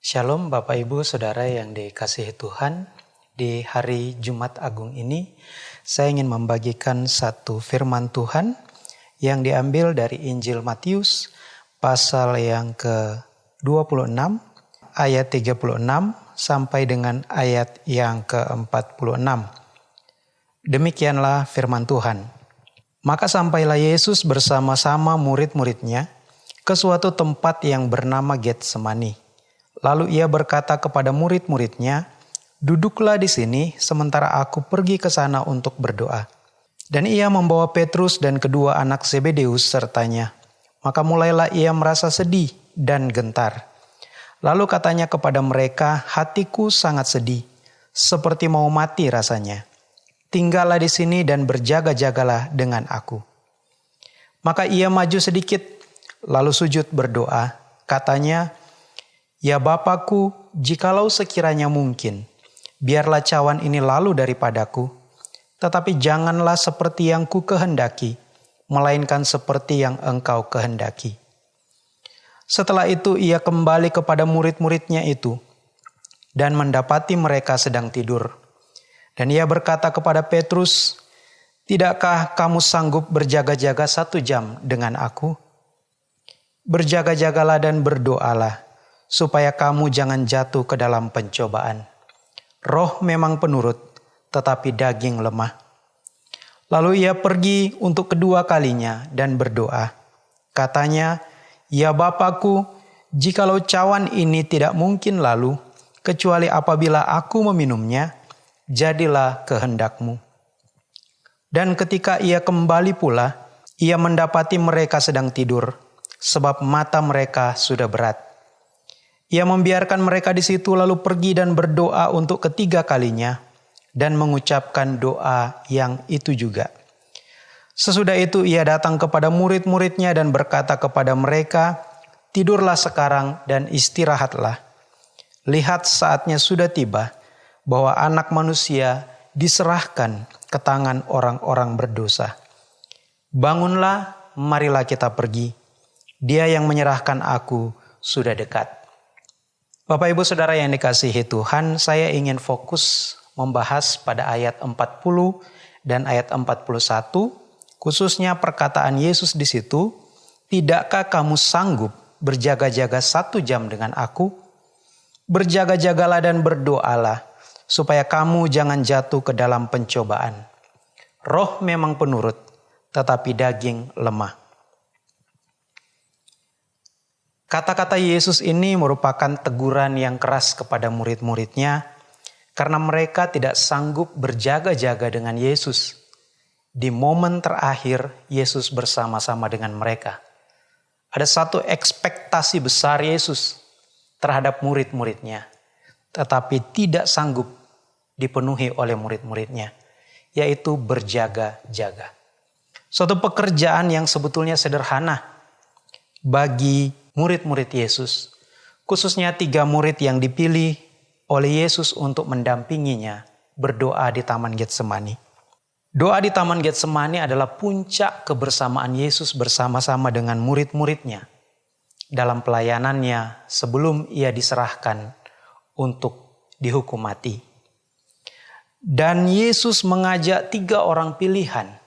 Shalom Bapak Ibu Saudara yang dikasihi Tuhan. Di hari Jumat Agung ini saya ingin membagikan satu firman Tuhan yang diambil dari Injil Matius pasal yang ke-26 ayat 36 sampai dengan ayat yang ke-46. Demikianlah firman Tuhan. Maka sampailah Yesus bersama-sama murid-muridnya ke suatu tempat yang bernama Getsemani Lalu ia berkata kepada murid-muridnya, "Duduklah di sini sementara aku pergi ke sana untuk berdoa." Dan ia membawa Petrus dan kedua anak Zebedeus sertanya. Maka mulailah ia merasa sedih dan gentar. Lalu katanya kepada mereka, "Hatiku sangat sedih, seperti mau mati rasanya. Tinggallah di sini dan berjaga-jagalah dengan aku." Maka ia maju sedikit, lalu sujud berdoa. Katanya, Ya Bapakku, jikalau sekiranya mungkin, biarlah cawan ini lalu daripadaku, tetapi janganlah seperti yang ku kehendaki, melainkan seperti yang engkau kehendaki. Setelah itu ia kembali kepada murid-muridnya itu dan mendapati mereka sedang tidur. Dan ia berkata kepada Petrus, Tidakkah kamu sanggup berjaga-jaga satu jam dengan aku? Berjaga-jagalah dan berdoalah supaya kamu jangan jatuh ke dalam pencobaan. Roh memang penurut, tetapi daging lemah. Lalu ia pergi untuk kedua kalinya dan berdoa. Katanya, Ya Bapakku, jikalau cawan ini tidak mungkin lalu, kecuali apabila aku meminumnya, jadilah kehendakmu. Dan ketika ia kembali pula, ia mendapati mereka sedang tidur, sebab mata mereka sudah berat. Ia membiarkan mereka di situ lalu pergi dan berdoa untuk ketiga kalinya dan mengucapkan doa yang itu juga. Sesudah itu ia datang kepada murid-muridnya dan berkata kepada mereka, Tidurlah sekarang dan istirahatlah. Lihat saatnya sudah tiba bahwa anak manusia diserahkan ke tangan orang-orang berdosa. Bangunlah, marilah kita pergi. Dia yang menyerahkan aku sudah dekat. Bapak Ibu Saudara yang dikasihi Tuhan, saya ingin fokus membahas pada ayat 40 dan ayat 41, khususnya perkataan Yesus di situ, Tidakkah kamu sanggup berjaga-jaga satu jam dengan aku? Berjaga-jagalah dan berdoalah, supaya kamu jangan jatuh ke dalam pencobaan. Roh memang penurut, tetapi daging lemah. Kata-kata Yesus ini merupakan teguran yang keras kepada murid-muridnya karena mereka tidak sanggup berjaga-jaga dengan Yesus. Di momen terakhir, Yesus bersama-sama dengan mereka. Ada satu ekspektasi besar Yesus terhadap murid-muridnya, tetapi tidak sanggup dipenuhi oleh murid-muridnya, yaitu berjaga-jaga. Suatu pekerjaan yang sebetulnya sederhana bagi murid-murid Yesus, khususnya tiga murid yang dipilih oleh Yesus untuk mendampinginya berdoa di Taman Getsemani. Doa di Taman Getsemani adalah puncak kebersamaan Yesus bersama-sama dengan murid-muridnya dalam pelayanannya sebelum ia diserahkan untuk dihukum mati. Dan Yesus mengajak tiga orang pilihan,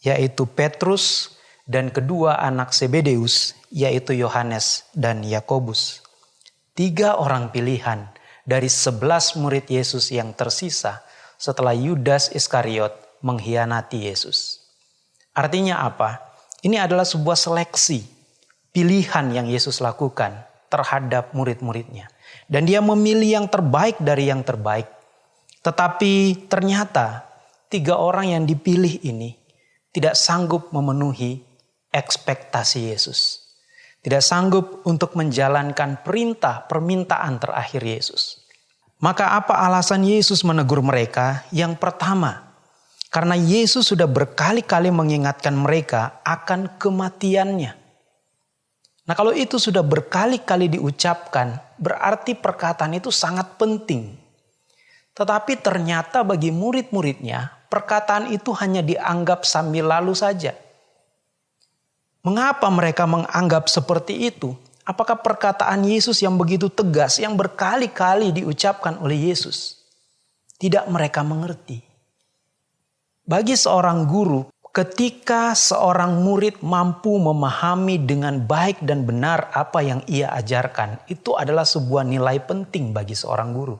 yaitu Petrus dan kedua anak Sebedeus, yaitu Yohanes dan Yakobus. Tiga orang pilihan dari sebelas murid Yesus yang tersisa setelah Yudas Iskariot mengkhianati Yesus. Artinya apa? Ini adalah sebuah seleksi pilihan yang Yesus lakukan terhadap murid-muridnya. Dan dia memilih yang terbaik dari yang terbaik. Tetapi ternyata tiga orang yang dipilih ini tidak sanggup memenuhi ekspektasi Yesus tidak sanggup untuk menjalankan perintah permintaan terakhir Yesus. Maka apa alasan Yesus menegur mereka? Yang pertama, karena Yesus sudah berkali-kali mengingatkan mereka akan kematiannya. Nah kalau itu sudah berkali-kali diucapkan, berarti perkataan itu sangat penting. Tetapi ternyata bagi murid-muridnya, perkataan itu hanya dianggap sambil lalu saja Mengapa mereka menganggap seperti itu? Apakah perkataan Yesus yang begitu tegas, yang berkali-kali diucapkan oleh Yesus, tidak mereka mengerti? Bagi seorang guru, ketika seorang murid mampu memahami dengan baik dan benar apa yang ia ajarkan, itu adalah sebuah nilai penting bagi seorang guru.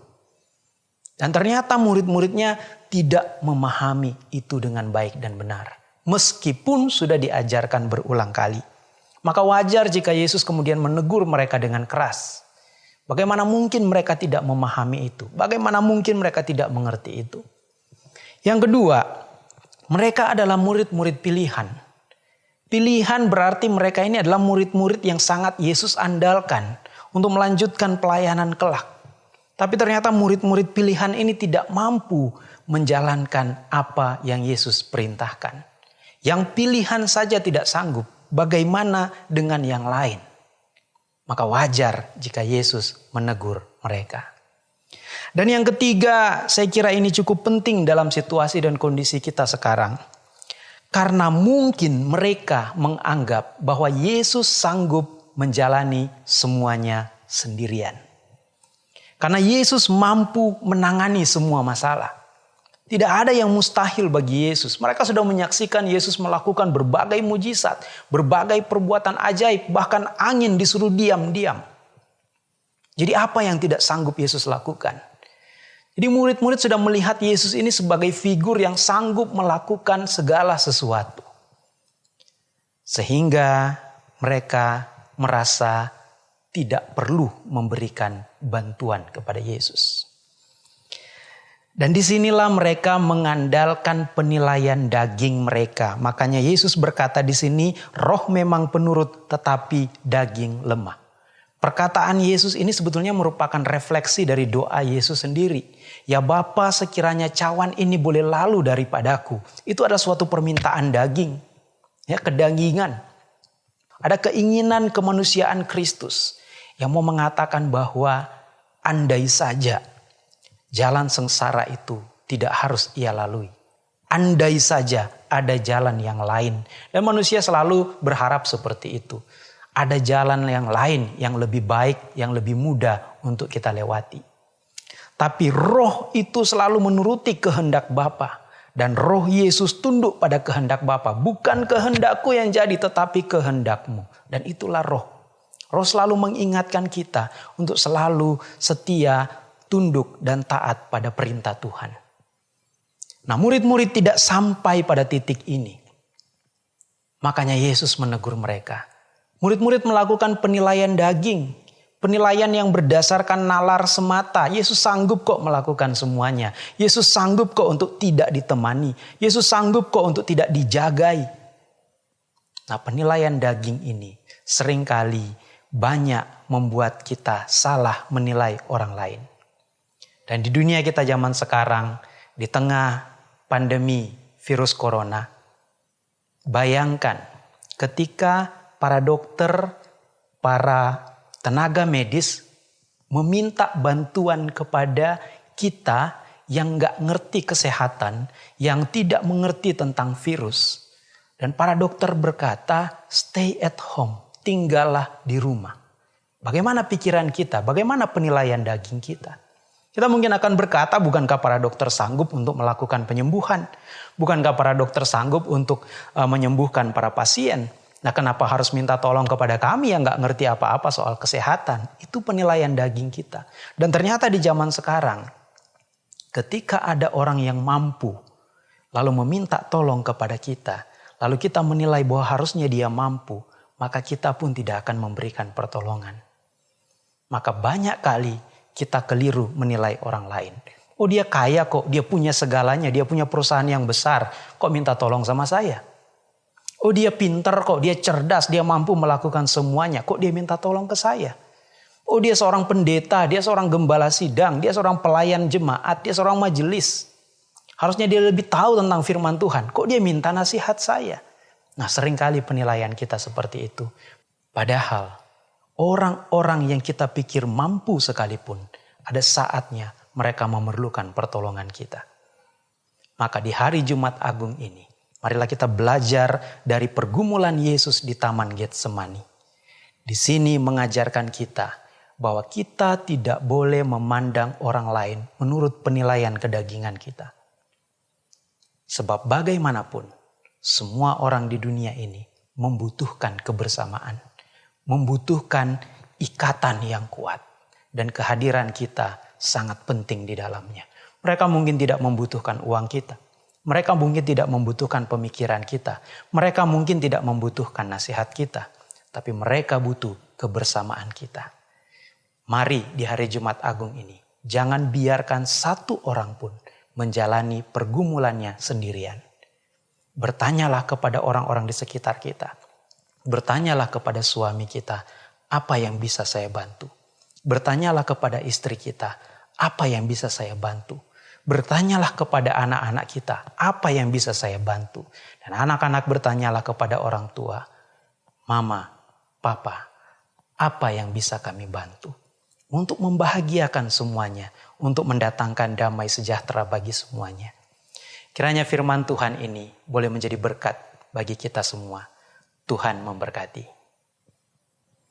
Dan ternyata murid-muridnya tidak memahami itu dengan baik dan benar, meskipun sudah diajarkan berulang kali. Maka wajar jika Yesus kemudian menegur mereka dengan keras. Bagaimana mungkin mereka tidak memahami itu? Bagaimana mungkin mereka tidak mengerti itu? Yang kedua, mereka adalah murid-murid pilihan. Pilihan berarti mereka ini adalah murid-murid yang sangat Yesus andalkan untuk melanjutkan pelayanan kelak. Tapi ternyata murid-murid pilihan ini tidak mampu menjalankan apa yang Yesus perintahkan. Yang pilihan saja tidak sanggup, bagaimana dengan yang lain? Maka wajar jika Yesus menegur mereka. Dan yang ketiga, saya kira ini cukup penting dalam situasi dan kondisi kita sekarang. Karena mungkin mereka menganggap bahwa Yesus sanggup menjalani semuanya sendirian. Karena Yesus mampu menangani semua masalah. Tidak ada yang mustahil bagi Yesus. Mereka sudah menyaksikan Yesus melakukan berbagai mujizat, berbagai perbuatan ajaib, bahkan angin disuruh diam-diam. Jadi apa yang tidak sanggup Yesus lakukan? Jadi murid-murid sudah melihat Yesus ini sebagai figur yang sanggup melakukan segala sesuatu. Sehingga mereka merasa tidak perlu memberikan bantuan kepada Yesus. Dan di sinilah mereka mengandalkan penilaian daging mereka. Makanya Yesus berkata di sini, roh memang penurut tetapi daging lemah. Perkataan Yesus ini sebetulnya merupakan refleksi dari doa Yesus sendiri. Ya Bapa sekiranya cawan ini boleh lalu daripadaku. Itu adalah suatu permintaan daging. Ya kedagingan. Ada keinginan kemanusiaan Kristus yang mau mengatakan bahwa andai saja Jalan sengsara itu tidak harus ia lalui. Andai saja ada jalan yang lain. Dan manusia selalu berharap seperti itu. Ada jalan yang lain yang lebih baik, yang lebih mudah untuk kita lewati. Tapi roh itu selalu menuruti kehendak Bapa dan roh Yesus tunduk pada kehendak Bapa. Bukan kehendakku yang jadi tetapi kehendakmu. Dan itulah roh. Roh selalu mengingatkan kita untuk selalu setia tunduk dan taat pada perintah Tuhan. Nah, murid-murid tidak sampai pada titik ini. Makanya Yesus menegur mereka. Murid-murid melakukan penilaian daging, penilaian yang berdasarkan nalar semata. Yesus sanggup kok melakukan semuanya. Yesus sanggup kok untuk tidak ditemani. Yesus sanggup kok untuk tidak dijagai. Nah, penilaian daging ini sering kali banyak membuat kita salah menilai orang lain. Dan di dunia kita zaman sekarang, di tengah pandemi virus corona, bayangkan ketika para dokter, para tenaga medis meminta bantuan kepada kita yang nggak ngerti kesehatan, yang tidak mengerti tentang virus. Dan para dokter berkata, stay at home, tinggallah di rumah. Bagaimana pikiran kita? Bagaimana penilaian daging kita? Kita mungkin akan berkata, bukankah para dokter sanggup untuk melakukan penyembuhan? Bukankah para dokter sanggup untuk uh, menyembuhkan para pasien? Nah kenapa harus minta tolong kepada kami yang nggak ngerti apa-apa soal kesehatan? Itu penilaian daging kita. Dan ternyata di zaman sekarang, ketika ada orang yang mampu, lalu meminta tolong kepada kita, lalu kita menilai bahwa harusnya dia mampu, maka kita pun tidak akan memberikan pertolongan. Maka banyak kali kita keliru menilai orang lain. Oh dia kaya kok, dia punya segalanya, dia punya perusahaan yang besar. Kok minta tolong sama saya? Oh dia pinter kok, dia cerdas, dia mampu melakukan semuanya. Kok dia minta tolong ke saya? Oh dia seorang pendeta, dia seorang gembala sidang, dia seorang pelayan jemaat, dia seorang majelis. Harusnya dia lebih tahu tentang firman Tuhan. Kok dia minta nasihat saya? Nah sering kali penilaian kita seperti itu. Padahal orang-orang yang kita pikir mampu sekalipun, ada saatnya mereka memerlukan pertolongan kita. Maka di hari Jumat Agung ini, marilah kita belajar dari pergumulan Yesus di Taman Getsemani. di sini mengajarkan kita bahwa kita tidak boleh memandang orang lain menurut penilaian kedagingan kita. Sebab bagaimanapun, semua orang di dunia ini membutuhkan kebersamaan, membutuhkan ikatan yang kuat, dan kehadiran kita sangat penting di dalamnya. Mereka mungkin tidak membutuhkan uang kita, mereka mungkin tidak membutuhkan pemikiran kita, mereka mungkin tidak membutuhkan nasihat kita, tapi mereka butuh kebersamaan kita. Mari di hari Jumat Agung ini, jangan biarkan satu orang pun menjalani pergumulannya sendirian. Bertanyalah kepada orang-orang di sekitar kita. Bertanyalah kepada suami kita, apa yang bisa saya bantu? Bertanyalah kepada istri kita, apa yang bisa saya bantu? Bertanyalah kepada anak-anak kita, apa yang bisa saya bantu? Dan anak-anak bertanyalah kepada orang tua, Mama, Papa, apa yang bisa kami bantu? Untuk membahagiakan semuanya, untuk mendatangkan damai sejahtera bagi semuanya. Kiranya firman Tuhan ini boleh menjadi berkat bagi kita semua. Tuhan memberkati.